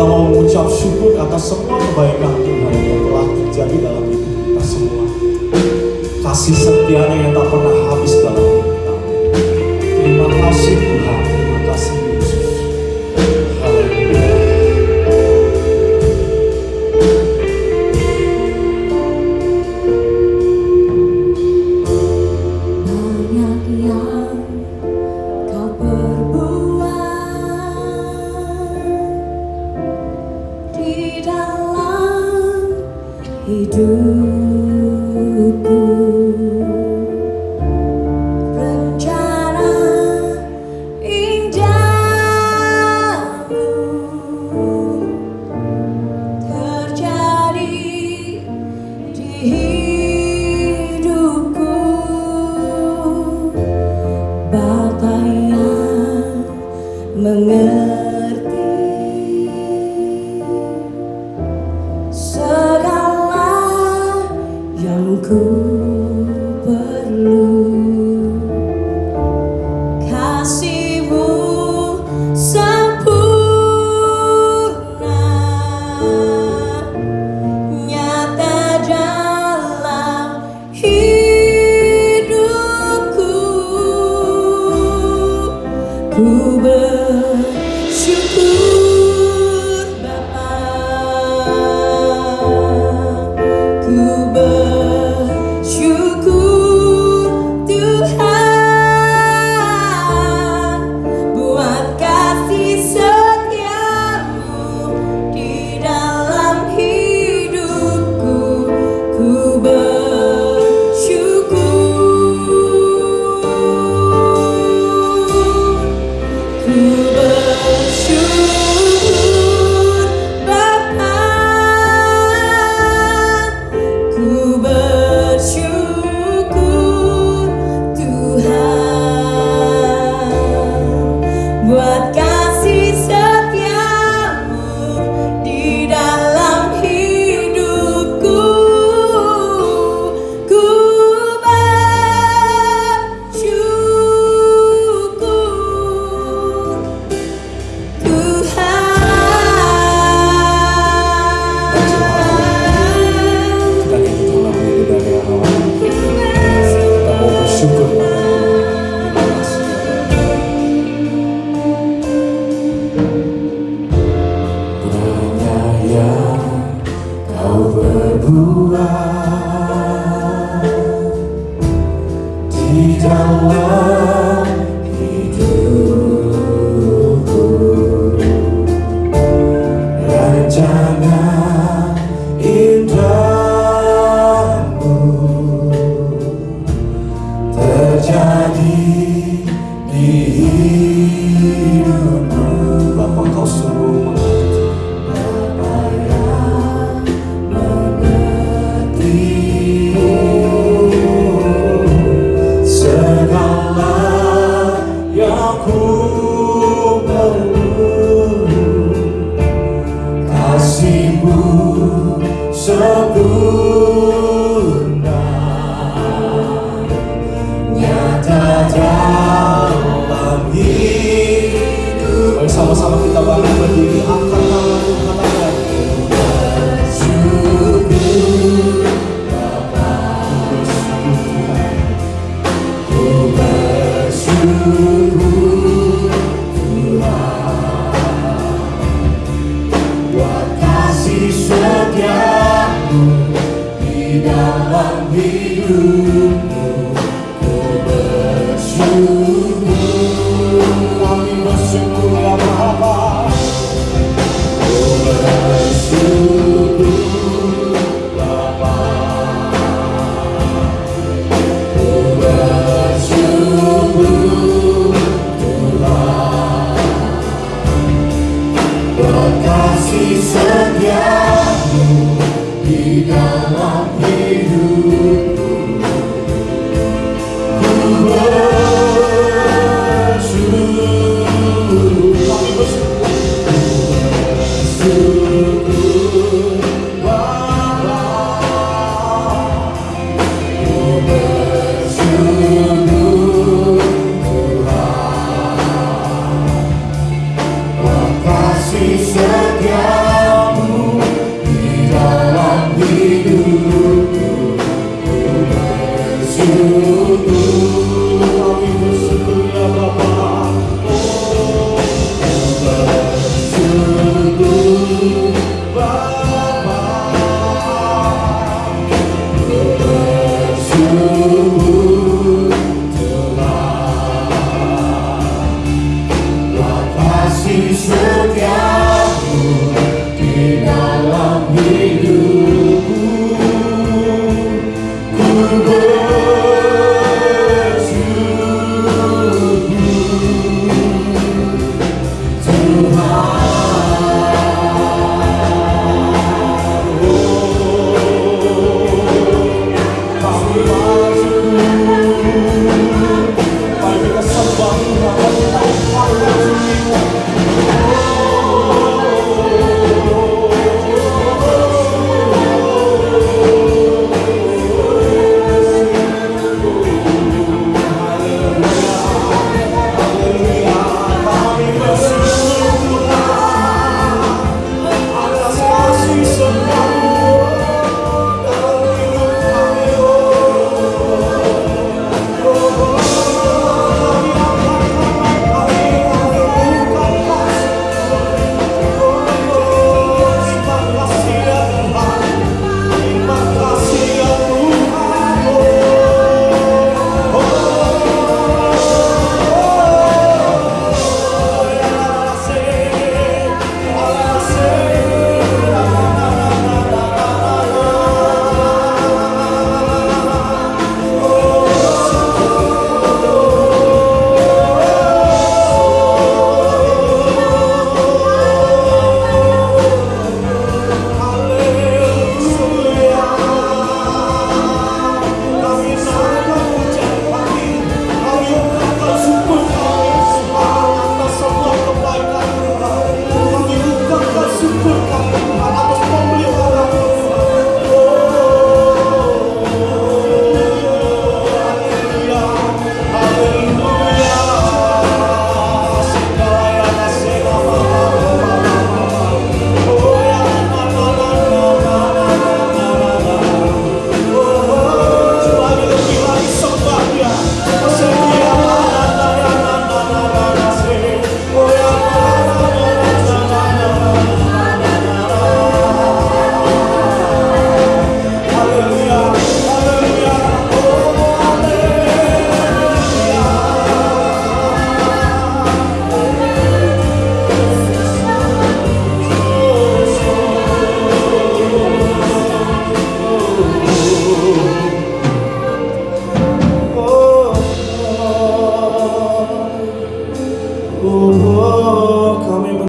kita mau mengucap syukur atas semua kebaikan Tuhan yang telah terjadi dalam hidup kita semua. Kasih setianya yang tak pernah habis dalam kita. Terima kasih dalam hidupku. cool.